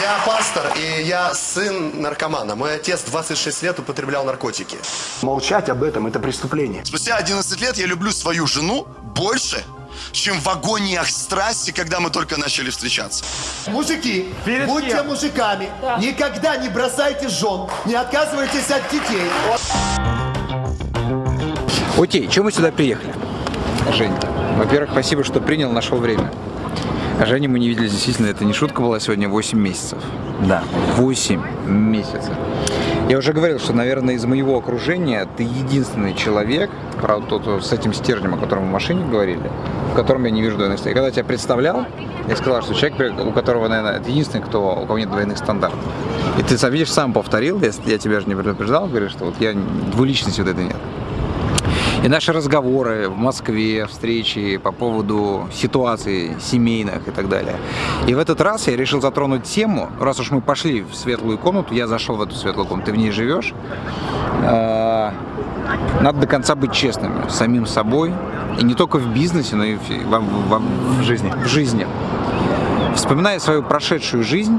Я пастор, и я сын наркомана. Мой отец 26 лет употреблял наркотики. Молчать об этом – это преступление. Спустя 11 лет я люблю свою жену больше, чем в агониях страсти, когда мы только начали встречаться. Мужики, Перед будьте кем? мужиками. Никогда не бросайте жен. Не отказывайтесь от детей. Окей, чем мы сюда приехали? Жень, во-первых, спасибо, что принял, нашел время. А Женю мы не видели, действительно, это не шутка была сегодня, 8 месяцев. Да. 8 месяцев. Я уже говорил, что, наверное, из моего окружения ты единственный человек, правда, тот вот с этим стержнем, о котором мы в машине говорили, в котором я не вижу двойных стандартов. Я когда тебя представлял, я сказал, что человек, у которого, наверное, это единственный, кто, у кого нет двойных стандартов. И ты, видишь, сам повторил, я, я тебя же не предупреждал, говоришь, что вот я двуличности вот этой нет. И наши разговоры в Москве, встречи по поводу ситуаций семейных и так далее. И в этот раз я решил затронуть тему, раз уж мы пошли в светлую комнату, я зашел в эту светлую комнату, ты в ней живешь, э, надо до конца быть честными с самим собой, и не только в бизнесе, но и в, во- во- в жизни. В жизни. Вспоминая свою прошедшую жизнь,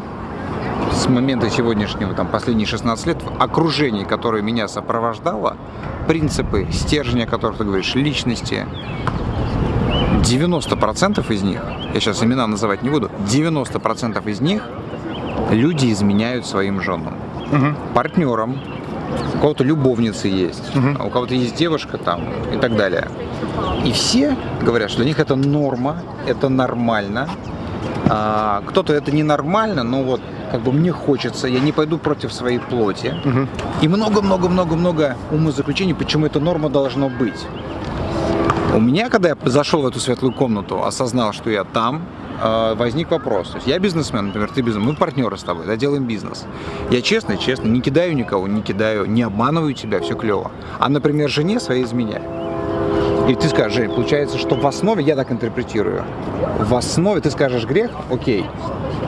с момента сегодняшнего, там, последние 16 лет, в окружении, которое меня сопровождало, принципы, стержни, о которых ты говоришь, личности, 90% из них, я сейчас имена называть не буду, 90% из них люди изменяют своим женам, партнерам, у кого-то любовницы есть, а у кого-то есть девушка там и так далее. И все говорят, что для них это норма, это нормально. А, кто-то это ненормально, но вот как бы мне хочется, я не пойду против своей плоти. И много-много-много-много умозаключений, почему эта норма должно быть. У меня, когда я зашел в эту светлую комнату, осознал, что я там, э, возник вопрос. То есть я бизнесмен, например, ты бизнесмен, мы партнеры с тобой, да, делаем бизнес. Я честно, честно, не кидаю никого, не кидаю, не обманываю тебя, все клево. А, например, жене своей изменяю. И ты скажешь, Жень, получается, что в основе, я так интерпретирую, в основе, ты скажешь грех, окей,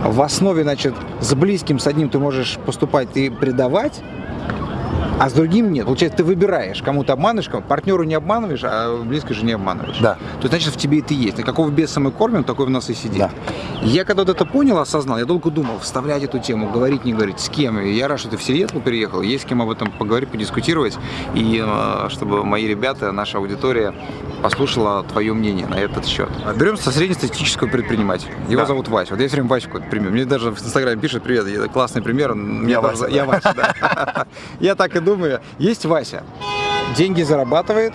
в основе, значит, с близким, с одним ты можешь поступать и предавать, а с другим нет. Получается, ты выбираешь, кому-то обманываешь, кому партнеру не обманываешь, а близкой же не обманываешь. Да. То есть, значит, в тебе это есть. И какого беса мы кормим, такой в нас и сидит. Да. Я когда вот это понял, осознал, я долго думал, вставлять эту тему, говорить, не говорить, с кем. И я рад, что ты в Сиэтлу переехал, есть с кем об этом поговорить, подискутировать. И э, чтобы мои ребята, наша аудитория послушала твое мнение на этот счет. Берем со среднестатистического предпринимателя. Его Да. зовут Вася. Вот я все время какой-то пример. Мне даже в Инстаграме пишет, привет, классный пример. Я Вася, да. Я Вася, да. Я так и думаю. Есть Вася. Деньги зарабатывает,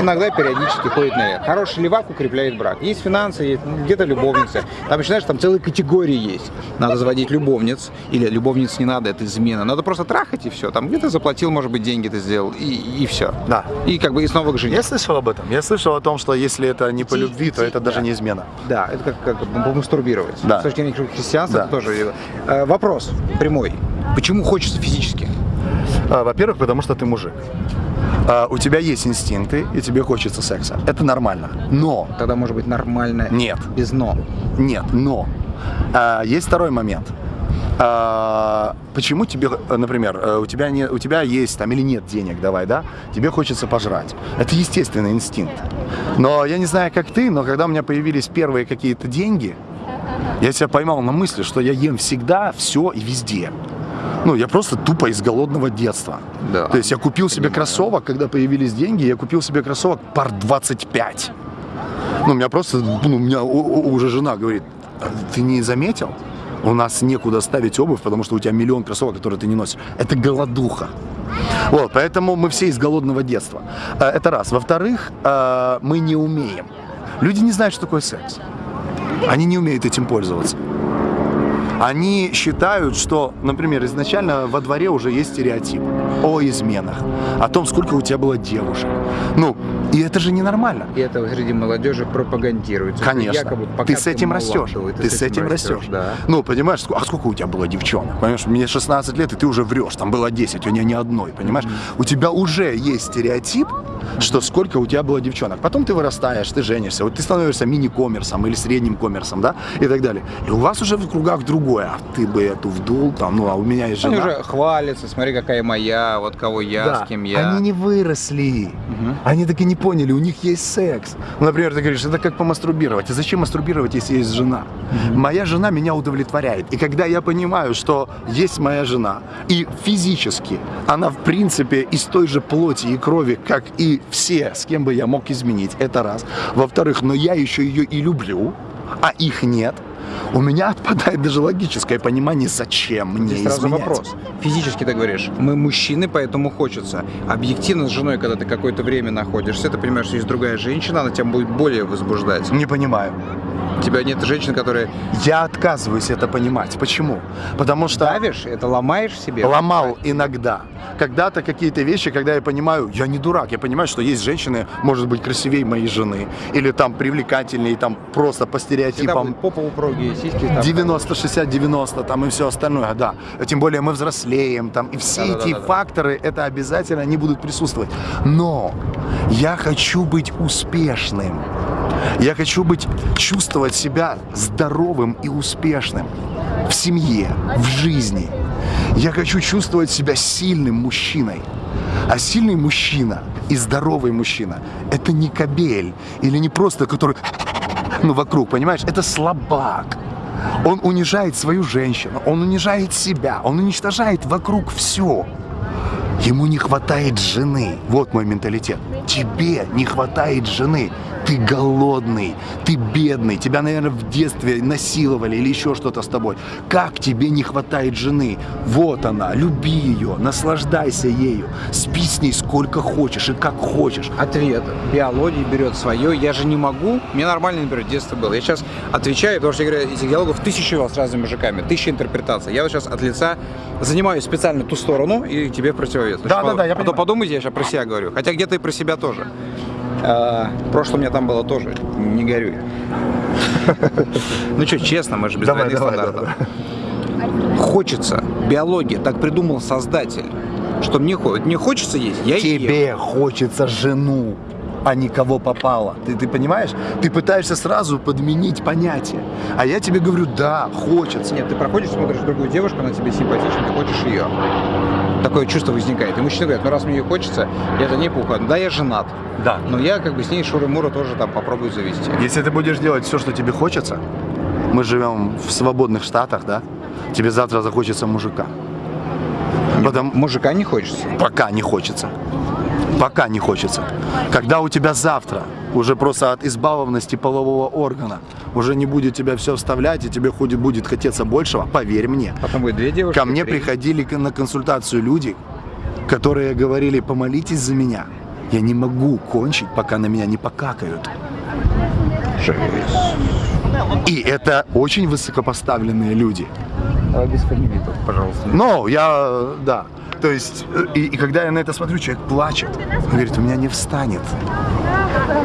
иногда периодически ходит наверх. Хороший левак укрепляет брак. Есть финансы, есть где-то любовницы. Там, начинаешь, там целые категории есть. Надо заводить любовниц, или любовниц не надо, это измена. Надо просто трахать и все. Там где-то заплатил, может быть, деньги ты сделал, и, и все. Да. И как бы и снова к жене. Я слышал об этом. Я слышал о том, что если это не по любви, то это даже не измена. Да, это как, как помастурбировать. Да. С точки зрения христианства Да. это тоже. Э, вопрос прямой. Почему хочется физически? А, Во-первых, потому что ты мужик. А, У тебя есть инстинкты, и тебе хочется секса. Это нормально. Но, Тогда может быть нормально. Нет. Без но. нет, но. А, Есть второй момент. А, Почему тебе, например, э, у тебя, не, у тебя есть там или нет денег, давай, да? Тебе хочется пожрать. Это естественный инстинкт. Но я не знаю, как ты, но когда у меня появились первые какие-то деньги, я себя поймал на мысли, что я ем всегда, все и везде. Ну, я просто тупо из голодного детства. Да. То есть я купил себе кроссовок, когда появились деньги, я купил себе кроссовок пар 25. Ну, у меня просто, ну, у меня уже жена говорит, «А ты не заметил? У нас некуда ставить обувь, потому что у тебя миллион кроссовок, которые ты не носишь. Это голодуха. Вот, поэтому мы все из голодного детства. Э, Это раз. Во-вторых, э, мы не умеем. Люди не знают, что такое секс. Они не умеют этим пользоваться. Они считают, что, например, изначально во дворе уже есть стереотип о изменах, о том, сколько у тебя было девушек. Ну, и это же ненормально. И это среди молодежи пропагандируется. Конечно. Якобы, ты с этим растешь. то Ты, с этим растешь. Да. Ну, понимаешь, а сколько у тебя было девчонок? Понимаешь, мне 16 лет, и ты уже врешь. Там было 10, у меня ни одной, понимаешь? У тебя уже есть стереотип, что сколько у тебя было девчонок. Потом ты вырастаешь, ты женишься, вот ты становишься мини-коммерсом или средним коммерсом, да, и так далее. И у вас уже в кругах другое. А ты бы эту вдул, там, ну, а у меня есть Они жена. уже хвалятся, смотри, какая моя, вот кого я, Да, с кем я. Они не выросли. Они так и не поняли, у них есть секс. Ну, например, ты говоришь, это как помастурбировать. А зачем мастурбировать, если есть жена? Моя жена меня удовлетворяет. И когда я понимаю, что есть моя жена, и физически она, в принципе, из той же плоти и крови, как и все, с кем бы я мог изменить, это раз. Во-вторых, но я еще ее и люблю, а их нет. У меня отпадает даже логическое понимание, зачем мне Здесь сразу изменять. вопрос. Физически ты говоришь, мы мужчины, поэтому хочется. Объективно с женой, когда ты какое-то время находишься, ты понимаешь, что есть другая женщина, она тебя будет более возбуждать. Не понимаю. У тебя нет женщины, которые Я отказываюсь это понимать. Почему? Потому что давишь, это ломаешь себе. ломал иногда. Когда-то какие-то вещи, когда я понимаю, я не дурак, я понимаю, что есть женщины, может быть, красивее моей жены, или там привлекательнее, там просто по стереотипам. попа упругие, сиськи там. 90, 60, 90 там и все остальное, да. Тем более мы взрослеем там, и все эти Да-да-да-да. факторы, это обязательно, они будут присутствовать. Но я хочу быть успешным. Я хочу быть, чувствовать себя здоровым и успешным в семье, в жизни. Я хочу чувствовать себя сильным мужчиной. А сильный мужчина и здоровый мужчина – это не кобель или не просто, который ну, вокруг, понимаешь? Это слабак. Он унижает свою женщину, он унижает себя, он уничтожает вокруг все. Ему не хватает жены. Вот мой менталитет. Тебе не хватает жены. Ты голодный, ты бедный, тебя, наверное, в детстве насиловали или еще что-то с тобой. Как тебе не хватает жены? Вот она, люби ее, наслаждайся ею, спи с ней сколько хочешь и как хочешь. Ответ. Биология берет свое. Я же не могу. Мне нормально, например, детство было. Я сейчас отвечаю, потому что я говорю, этих диалогов тысячу с разными мужиками, тысяча интерпретаций. Я вот сейчас от лица занимаю специально ту сторону и тебе противовес. Да, да, да, я А то подумайте, я сейчас про себя говорю. Хотя где-то и про себя тоже. А, В прошлом у меня там было тоже. Не горюй. Ну что, честно, мы же без двойных стандартов. Хочется. Биология. Так придумал создатель. Что мне, мне хочется есть, я ем. Тебе хочется жену, а не кого попало. Ты, ты понимаешь? Ты пытаешься сразу подменить понятие. А я тебе говорю, да, хочется. Нет, ты проходишь, смотришь другую девушку, она тебе симпатична, ты хочешь ее. Такое чувство возникает. И мужчина говорит, ну раз мне ее хочется, я за ней поухожу. Да, я женат. Да. Но я как бы с ней Шуры-Мура тоже там попробую завести. Если ты будешь делать все, что тебе хочется, мы живем в свободных штатах, да? Тебе завтра захочется мужика. Потому, Мужика не хочется. пока не хочется. Пока не хочется. Когда у тебя завтра уже просто от избалованности полового органа уже не будет тебя все вставлять, и тебе ходит, будет хотеться большего, поверь мне. Потом будет две девушки. Ко мне три. приходили на консультацию люди, которые говорили, помолитесь за меня. Я не могу кончить, пока на меня не покакают. И это очень высокопоставленные люди. Давай без фамилии пожалуйста. Но я, да. То есть, э, и, и когда я на это смотрю, человек плачет. Он говорит, у меня не встанет.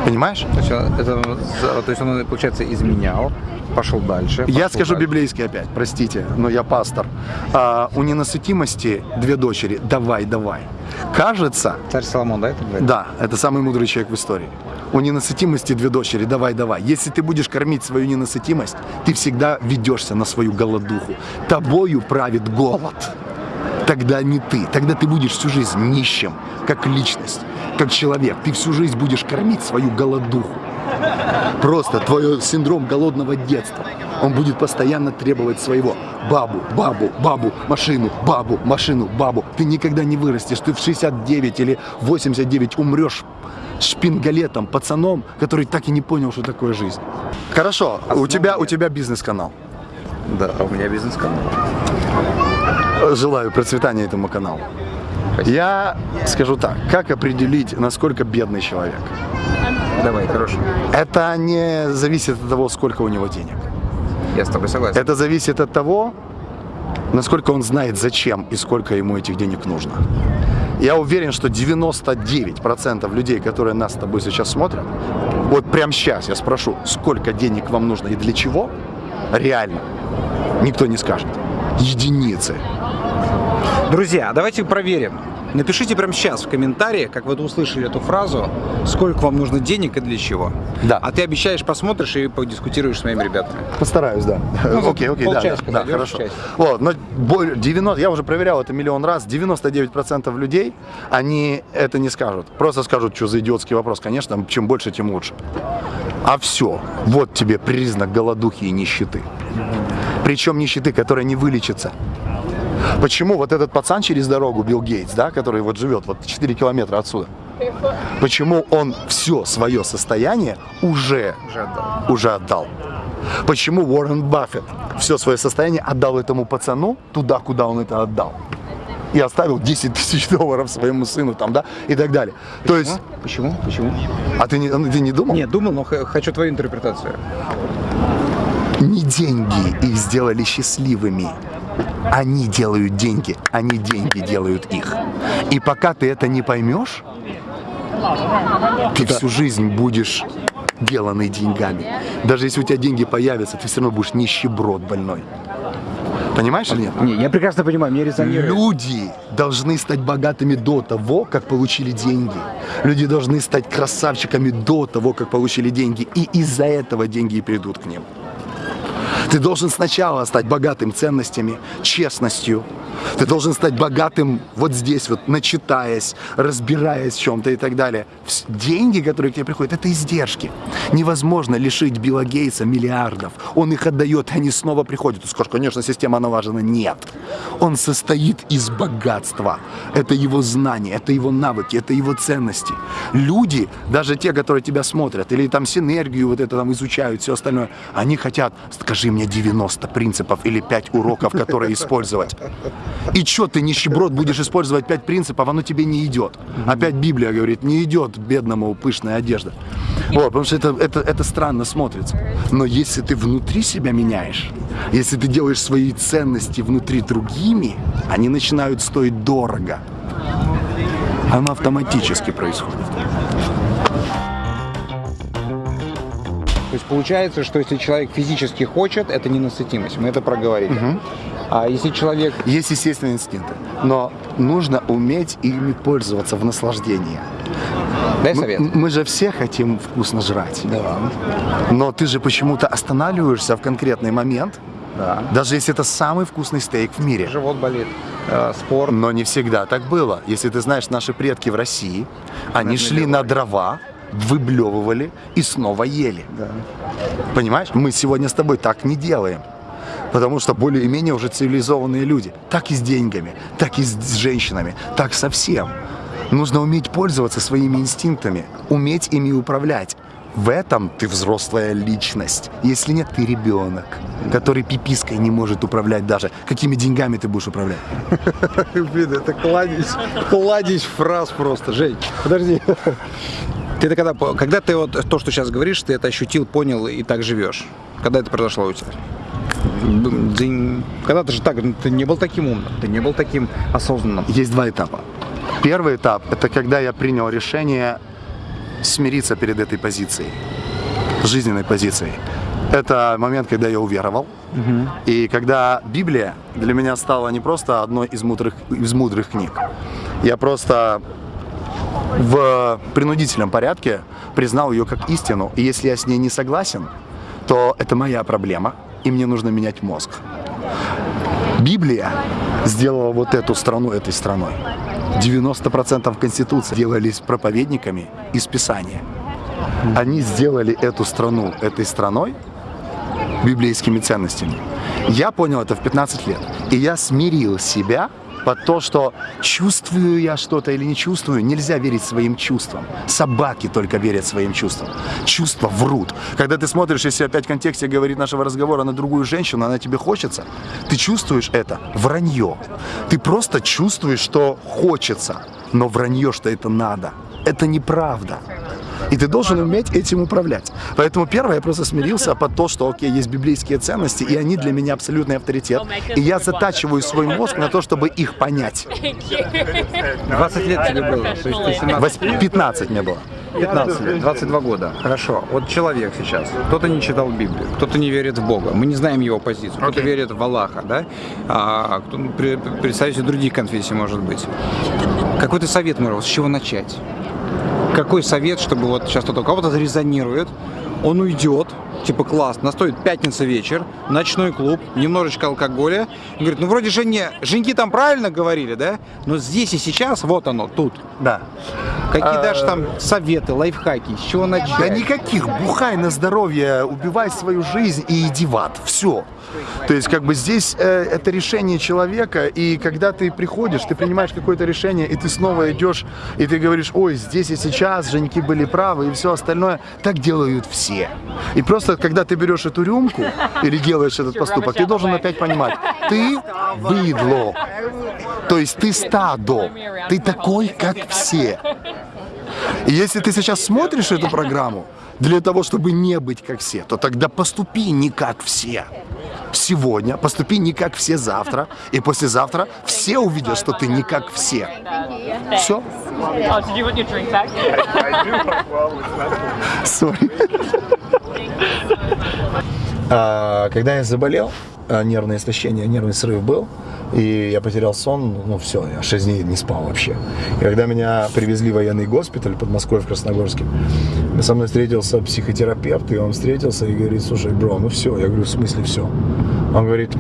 Понимаешь? То есть, он, это, то есть он, получается, изменял, пошел дальше. Я пошел скажу дальше. библейский опять, простите, но я пастор. А, у ненасытимости две дочери. Давай, давай. Кажется, Царь Соломон, да, это говорит? Да, это самый мудрый человек в истории. У ненасытимости две дочери. Давай, давай. Если ты будешь кормить свою ненасытимость, ты всегда ведешься на свою голодуху. Тобою правит голод. Тогда не ты. Тогда ты будешь всю жизнь нищим, как личность, как человек. Ты всю жизнь будешь кормить свою голодуху. Просто твой синдром голодного детства. Он будет постоянно требовать своего. Бабу, бабу, бабу, машину, бабу, машину, бабу. Ты никогда не вырастешь. Ты в 69 или 89 умрешь шпингалетом, пацаном, который так и не понял, что такое жизнь. Хорошо, у тебя, у тебя бизнес-канал. Да, у меня бизнес-канал. Желаю процветания этому каналу. Я скажу так, как определить, насколько бедный человек? Давай, хорошо. Это не зависит от того, сколько у него денег. Я с тобой согласен. Это зависит от того, насколько он знает, зачем и сколько ему этих денег нужно. Я уверен, что 99% людей, которые нас с тобой сейчас смотрят, вот прямо сейчас я спрошу, сколько денег вам нужно и для чего, реально, никто не скажет. Единицы. Друзья, давайте проверим. Напишите прямо сейчас в комментариях, как вы услышали эту фразу, сколько вам нужно денег и для чего. Да. А ты обещаешь, посмотришь и подискутируешь с моими ребятами. Постараюсь, да. Ну, окей, окей, да, да, да, хорошо. часик. Вот, но боль- 90, я уже проверял это миллион раз, 99% людей, они это не скажут. Просто скажут, что за идиотский вопрос. Конечно, чем больше, тем лучше. А все, вот тебе признак голодухи и нищеты. Причем нищеты, которая не вылечится. Почему вот этот пацан через дорогу, Билл Гейтс, да, который вот живет вот 4 километра отсюда, почему он все свое состояние уже, Уже отдал. уже отдал? Почему Уоррен Баффет все свое состояние отдал этому пацану туда, куда он это отдал? И оставил 10 тысяч долларов своему сыну там, да, и так далее. То есть, Почему? Почему? а ты не, ты не думал? Нет, думал, но хочу твою интерпретацию. Не деньги их сделали счастливыми. Они делают деньги, они деньги делают их. И пока ты это не поймешь, ты всю жизнь будешь деланный деньгами. Даже если у тебя деньги появятся, ты все равно будешь нищеброд больной. Понимаешь или нет? Не, я прекрасно понимаю, мне резонирует. Люди должны стать богатыми до того, как получили деньги. Люди должны стать красавчиками до того, как получили деньги. И из-за этого деньги и придут к ним. Ты должен сначала стать богатым ценностями, честностью. Ты должен стать богатым вот здесь вот, начитаясь, разбираясь в чем-то и так далее. Деньги, которые к тебе приходят, это издержки. Невозможно лишить Билла Гейтса миллиардов. Он их отдает, они снова приходят. Ты скажешь, конечно, система налажена. Нет. Он состоит из богатства. Это его знания, это его навыки, это его ценности. Люди, даже те, которые тебя смотрят, или там синергию вот это там изучают, все остальное, они хотят, скажи мне 90 принципов или 5 уроков, которые использовать. И что ты, нищеброд, будешь использовать 5 принципов, оно тебе не идет. Опять Библия говорит, не идет бедному пышная одежда. Вот, потому что это, это, это странно смотрится. Но если ты внутри себя меняешь, если ты делаешь свои ценности внутри другими, они начинают стоить дорого. Оно автоматически происходит. То есть получается, что если человек физически хочет, это ненасытимость. Мы это проговорили. А если человек... Есть естественные инстинкты, но нужно уметь ими пользоваться в наслаждении. Дай Мы, совет. мы же все хотим вкусно жрать. Но ты же почему-то останавливаешься в конкретный момент, Да. даже если это самый вкусный стейк в мире. Живот болит. Э, спорт. Но не всегда так было. Если ты знаешь, наши предки в России, они шли на дрова, выблевывали и снова ели. Понимаешь? Мы сегодня с тобой так не делаем. Потому что более-менее уже цивилизованные люди. Так и с деньгами, так и с с женщинами, так со всем. Нужно уметь пользоваться своими инстинктами, уметь ими управлять. В этом ты взрослая личность. Если нет, ты ребенок, который пипиской не может управлять даже. Какими деньгами ты будешь управлять? Блин, это кладезь, кладезь фраз просто. Жень, подожди. Ты это когда, когда ты вот то, что сейчас говоришь, ты это ощутил, понял и так живешь? Когда это произошло у тебя? Когда ты же так, ну, ты не был таким умным, ты не был таким осознанным. Есть два этапа. Первый этап – это когда я принял решение смириться перед этой позицией, жизненной позицией. Это момент, когда я уверовал. И когда Библия для меня стала не просто одной из мудрых, из мудрых книг. Я просто в принудительном порядке признал ее как истину. И если я с ней не согласен, то это моя проблема, и мне нужно менять мозг. Библия сделала вот эту страну этой страной. 90% Конституции делались проповедниками из Писания. Они сделали эту страну этой страной библейскими ценностями. Я понял это в 15 лет. И я смирил себя под то, что чувствую я что-то или не чувствую, нельзя верить своим чувствам. Собаки только верят своим чувствам. Чувства врут. Когда ты смотришь, если опять в контексте говорит нашего разговора на другую женщину, она тебе хочется, ты чувствуешь это вранье. Ты просто чувствуешь, что хочется, но вранье, что это надо. Это неправда. И ты должен уметь этим управлять. Поэтому первое, я просто смирился под то, что, окей, есть библейские ценности, и они для меня абсолютный авторитет. И я затачиваю свой мозг на то, чтобы их понять. 20 лет тебе было, то есть ты 17 Вось- 15 мне было. 15 лет, 22 года. Хорошо. Вот человек сейчас. Кто-то не читал Библию, кто-то не верит в Бога. Мы не знаем его позицию. Кто-то верит в Аллаха, да? А кто, представитель других конфессий может быть. Какой-то совет, Муров, с чего начать? Какой совет, чтобы вот сейчас кто-то у кого-то зарезонирует, он уйдет, типа класс, наступит пятница вечер, ночной клуб, немножечко алкоголя. И говорит, ну вроде жене, женьки там правильно говорили, да? Но здесь и сейчас, вот оно, тут. Да. Какие А, даже там советы, лайфхаки, с чего начать? Да никаких, бухай на здоровье, убивай свою жизнь и иди в ад. Все. То есть, как бы здесь э, это решение человека, и когда ты приходишь, ты принимаешь какое-то решение, и ты снова идешь, и ты говоришь, ой, здесь и сейчас женики были правы, и все остальное, так делают все. И просто, когда ты берешь эту рюмку или делаешь этот поступок, ты должен опять понимать, ты выдло. То есть ты стадо, ты такой, как все. И если ты сейчас смотришь эту программу для того, чтобы не быть как все, то тогда поступи не как все. Сегодня поступи не как все завтра, и послезавтра все увидят, что ты не как все. Все. Oh, А, Когда я заболел, а, нервное истощение, нервный срыв был, и я потерял сон, ну все, я 6 дней не спал вообще. И когда меня привезли в военный госпиталь под Москвой в Красногорске, со мной встретился психотерапевт, и он встретился и говорит, слушай, бро, ну все. Я говорю, в смысле все? Он говорит,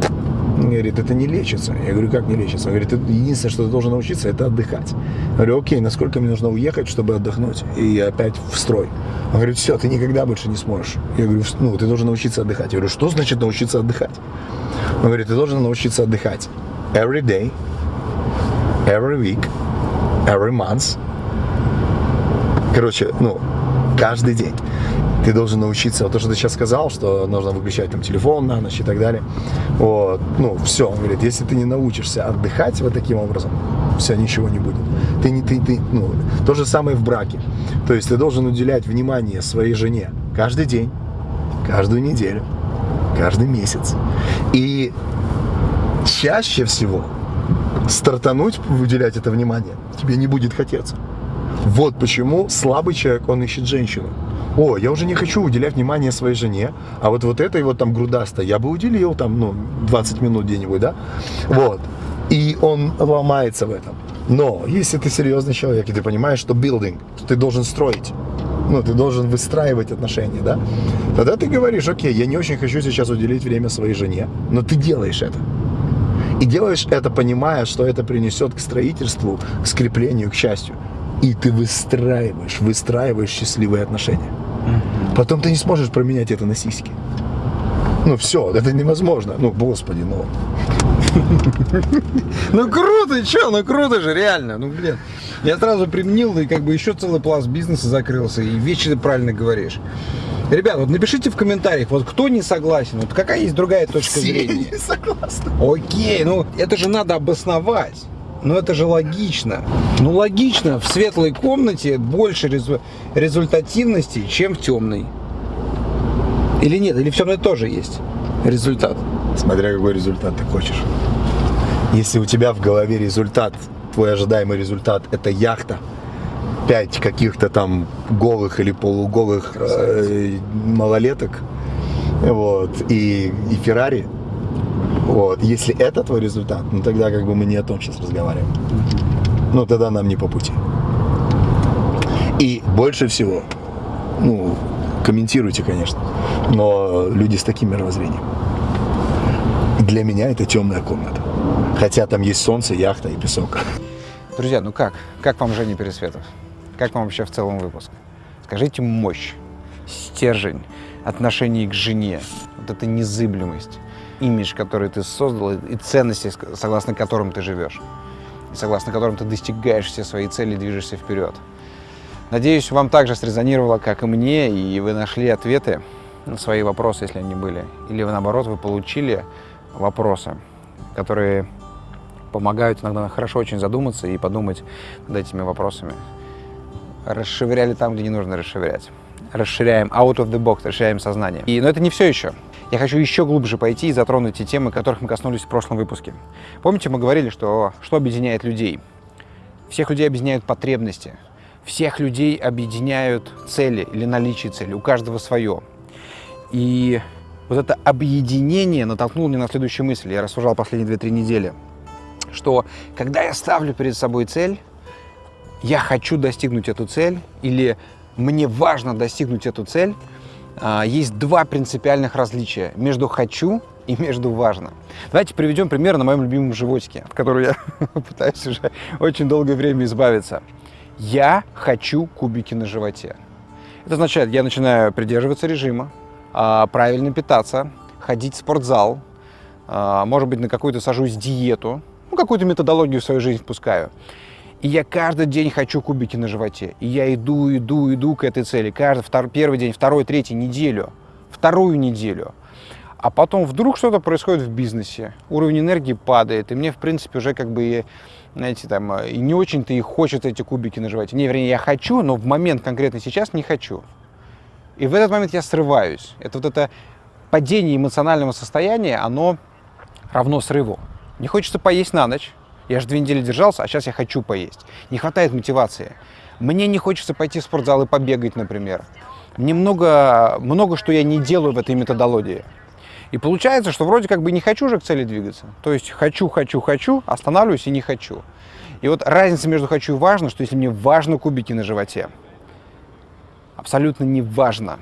говорит, это не лечится. Я говорю, как не лечится? Он говорит, «Ты- единственное, что ты должен научиться, это отдыхать. Я говорю, окей, насколько мне нужно уехать, чтобы отдохнуть? И опять в строй. Он говорит, все, ты никогда больше не сможешь. Я говорю, ну, ты должен научиться отдыхать. Я говорю, что значит научиться отдыхать? Он говорит, ты должен научиться отдыхать. Every day, every week, every month. Короче, ну, каждый день. Ты должен научиться, вот то, что ты сейчас сказал, что нужно выключать там телефон на ночь и так далее. Вот, ну, все, он говорит, если ты не научишься отдыхать вот таким образом, все, ничего не будет. Ты не, ты, ты, ну, то же самое в браке. То есть ты должен уделять внимание своей жене каждый день, каждую неделю, каждый месяц. И чаще всего стартануть, уделять это внимание, тебе не будет хотеться. Вот почему слабый человек, он ищет женщину. О, я уже не хочу уделять внимание своей жене, а вот, вот этой вот там грудастой я бы уделил там, ну, 20 минут где-нибудь, да? Вот. И он ломается в этом. Но если ты серьезный человек, и ты понимаешь, что то ты должен строить, ну, ты должен выстраивать отношения, да? Тогда ты говоришь, окей, я не очень хочу сейчас уделить время своей жене, но ты делаешь это. И делаешь это, понимая, что это принесет к строительству, к скреплению, к счастью. И ты выстраиваешь, выстраиваешь счастливые отношения. Потом ты не сможешь променять это на сиськи. Ну все, это невозможно. Ну, господи, ну. Ну круто, чё, ну круто же, реально, ну блин. Я сразу применил, и как бы еще целый пласт бизнеса закрылся, и вещи ты правильно говоришь. Ребят, вот напишите в комментариях, вот кто не согласен, вот какая есть другая точка зрения. не согласны. Окей, ну это же надо обосновать. Ну это же логично. Ну логично, в светлой комнате больше резу- результативности, чем в темной. Или нет, или в темной тоже есть результат. Смотря какой результат ты хочешь. Если у тебя в голове результат, твой ожидаемый результат, это яхта, пять каких-то там голых или полуголых э, малолеток, вот, и, и Феррари, вот, если это твой результат, ну тогда как бы мы не о том сейчас разговариваем. Ну тогда нам не по пути. И больше всего, ну, комментируйте, конечно, но люди с таким мировоззрением. Для меня это темная комната. Хотя там есть солнце, яхта и песок. Друзья, ну как? Как вам Женя Пересветов? Как вам вообще в целом выпуск? Скажите мощь, стержень, отношение к жене, вот эта незыблемость, имидж, который ты создал, и ценности, согласно которым ты живешь, и согласно которым ты достигаешь все свои цели и движешься вперед. Надеюсь, вам также срезонировало, как и мне, и вы нашли ответы на свои вопросы, если они были. Или наоборот, вы получили вопросы, которые помогают иногда хорошо очень задуматься и подумать над этими вопросами. Расширяли там, где не нужно расширять. Расширяем out of the box, расширяем сознание. И, но это не все еще. Я хочу еще глубже пойти и затронуть те темы, которых мы коснулись в прошлом выпуске. Помните, мы говорили, что что объединяет людей? Всех людей объединяют потребности. Всех людей объединяют цели или наличие цели. У каждого свое. И вот это объединение натолкнуло меня на следующую мысль. Я рассуждал последние 2-3 недели, что когда я ставлю перед собой цель, я хочу достигнуть эту цель или мне важно достигнуть эту цель, есть два принципиальных различия между «хочу» и между «важно». Давайте приведем пример на моем любимом животике, от которого я пытаюсь уже очень долгое время избавиться. Я хочу кубики на животе. Это означает, я начинаю придерживаться режима, а, правильно питаться, ходить в спортзал, а, может быть, на какую-то сажусь диету, ну, какую-то методологию в свою жизнь впускаю. И я каждый день хочу кубики на животе. И я иду, иду, иду к этой цели. Каждый второй, первый день, второй, третий, неделю, вторую неделю. А потом вдруг что-то происходит в бизнесе, уровень энергии падает, и мне, в принципе, уже как бы, знаете, там, и не очень-то и хочется эти кубики на животе. Не, вернее, я хочу, но в момент конкретно сейчас не хочу. И в этот момент я срываюсь. Это вот это падение эмоционального состояния, оно равно срыву. Не хочется поесть на ночь, я же две недели держался, а сейчас я хочу поесть. Не хватает мотивации. Мне не хочется пойти в спортзал и побегать, например. Мне много, много что я не делаю в этой методологии. И получается, что вроде как бы не хочу же к цели двигаться. То есть хочу, хочу, хочу, останавливаюсь и не хочу. И вот разница между хочу и важно, что если мне важно кубики на животе, абсолютно не важно,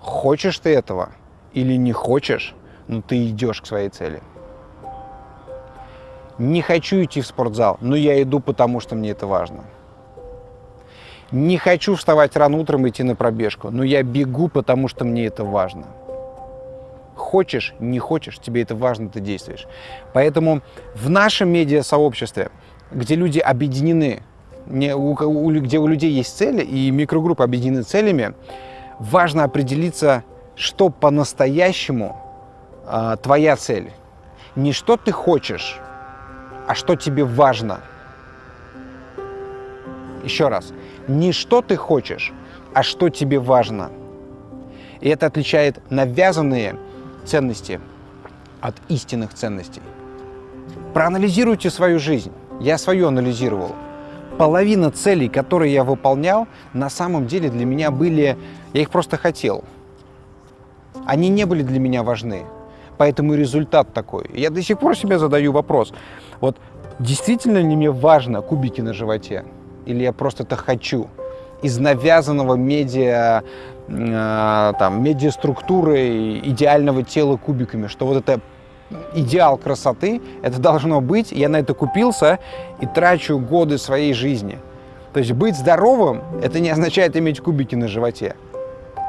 хочешь ты этого или не хочешь, но ты идешь к своей цели. Не хочу идти в спортзал, но я иду, потому что мне это важно. Не хочу вставать рано утром и идти на пробежку, но я бегу, потому что мне это важно. Хочешь, не хочешь, тебе это важно, ты действуешь. Поэтому в нашем медиа-сообществе, где люди объединены, где у людей есть цели и микрогруппы объединены целями, важно определиться, что по-настоящему э, твоя цель. Не что ты хочешь, а что тебе важно. Еще раз, не что ты хочешь, а что тебе важно. И это отличает навязанные ценности от истинных ценностей. Проанализируйте свою жизнь. Я свою анализировал. Половина целей, которые я выполнял, на самом деле для меня были... Я их просто хотел. Они не были для меня важны. Поэтому результат такой. Я до сих пор себе задаю вопрос. Вот действительно ли мне важно кубики на животе? Или я просто это хочу? Из навязанного медиа, э, там, медиаструктуры идеального тела кубиками, что вот это идеал красоты, это должно быть, я на это купился и трачу годы своей жизни. То есть быть здоровым, это не означает иметь кубики на животе.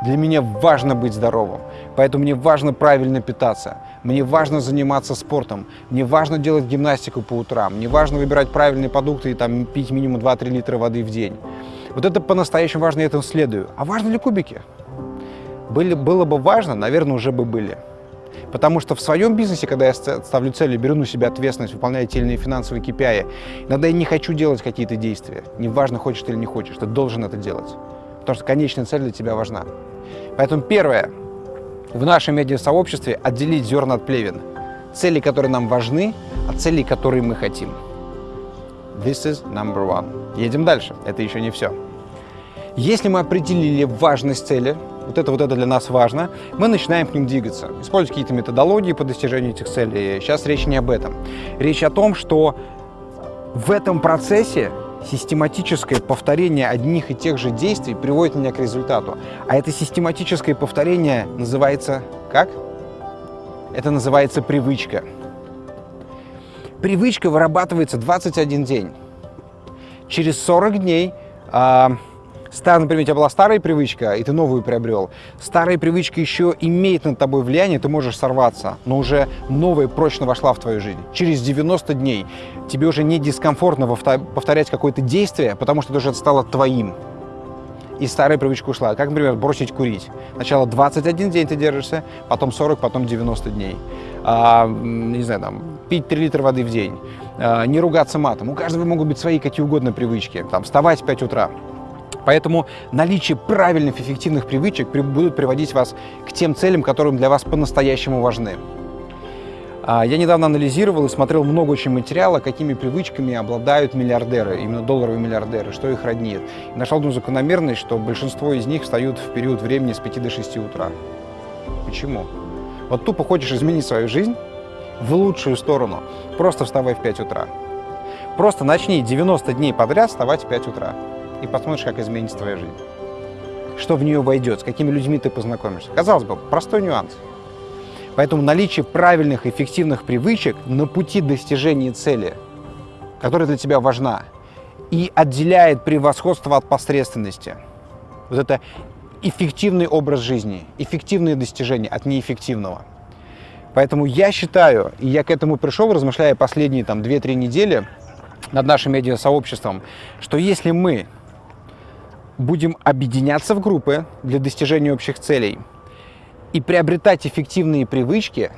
Для меня важно быть здоровым, поэтому мне важно правильно питаться, мне важно заниматься спортом, мне важно делать гимнастику по утрам, мне важно выбирать правильные продукты и там, пить минимум 2-3 литра воды в день. Вот это по-настоящему важно, я этому следую. А важны ли кубики? Были, было бы важно, наверное, уже бы были. Потому что в своем бизнесе, когда я ставлю цели, беру на себя ответственность, выполняю те или иные финансовые KPI, иногда я не хочу делать какие-то действия. Неважно, хочешь ты или не хочешь, ты должен это делать потому что конечная цель для тебя важна. Поэтому первое, в нашем медиасообществе отделить зерна от плевен. Цели, которые нам важны, от целей, которые мы хотим. This is number one. Едем дальше. Это еще не все. Если мы определили важность цели, вот это вот это для нас важно, мы начинаем к ним двигаться, использовать какие-то методологии по достижению этих целей. Сейчас речь не об этом. Речь о том, что в этом процессе систематическое повторение одних и тех же действий приводит меня к результату. А это систематическое повторение называется как? Это называется привычка. Привычка вырабатывается 21 день. Через 40 дней а, Стар, например, у тебя была старая привычка, и ты новую приобрел. Старая привычка еще имеет над тобой влияние, ты можешь сорваться, но уже новая прочно вошла в твою жизнь. Через 90 дней тебе уже не дискомфортно повторять какое-то действие, потому что это уже стало твоим. И старая привычка ушла. Как, например, бросить курить. Сначала 21 день ты держишься, потом 40, потом 90 дней. А, не знаю, там, пить 3 литра воды в день. А, не ругаться матом. У каждого могут быть свои какие угодно привычки. Там, вставать в 5 утра. Поэтому наличие правильных, эффективных привычек будут приводить вас к тем целям, которые для вас по-настоящему важны. А, я недавно анализировал и смотрел много очень материала, какими привычками обладают миллиардеры, именно долларовые миллиардеры, что их роднит. И нашел одну закономерность, что большинство из них встают в период времени с 5 до 6 утра. Почему? Вот тупо хочешь изменить свою жизнь в лучшую сторону, просто вставай в 5 утра. Просто начни 90 дней подряд вставать в 5 утра. И посмотришь, как изменится твоя жизнь. Что в нее войдет, с какими людьми ты познакомишься. Казалось бы, простой нюанс. Поэтому наличие правильных, эффективных привычек на пути достижения цели, которая для тебя важна, и отделяет превосходство от посредственности. Вот это эффективный образ жизни, эффективные достижения от неэффективного. Поэтому я считаю, и я к этому пришел, размышляя последние там 2-3 недели над нашим медиасообществом, что если мы будем объединяться в группы для достижения общих целей и приобретать эффективные привычки,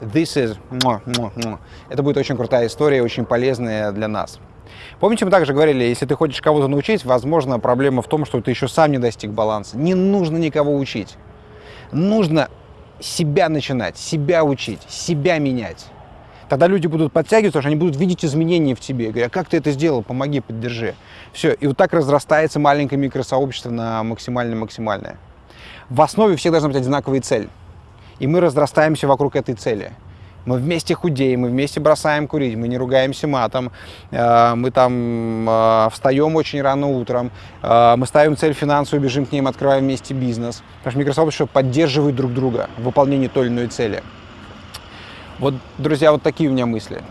this is, это будет очень крутая история, очень полезная для нас. Помните, мы также говорили, если ты хочешь кого-то научить, возможно, проблема в том, что ты еще сам не достиг баланса. Не нужно никого учить. Нужно себя начинать, себя учить, себя менять. Тогда люди будут подтягиваться, что они будут видеть изменения в тебе. Говорят, как ты это сделал, помоги, поддержи. Все, и вот так разрастается маленькое микросообщество на максимально-максимальное. В основе всех должна быть одинаковая цель. И мы разрастаемся вокруг этой цели. Мы вместе худеем, мы вместе бросаем курить, мы не ругаемся матом, э, мы там э, встаем очень рано утром, э, мы ставим цель финансовую, бежим к ним, открываем вместе бизнес. Потому что микросообщество поддерживает друг друга в выполнении той или иной цели. Вот, друзья, вот такие у меня мысли.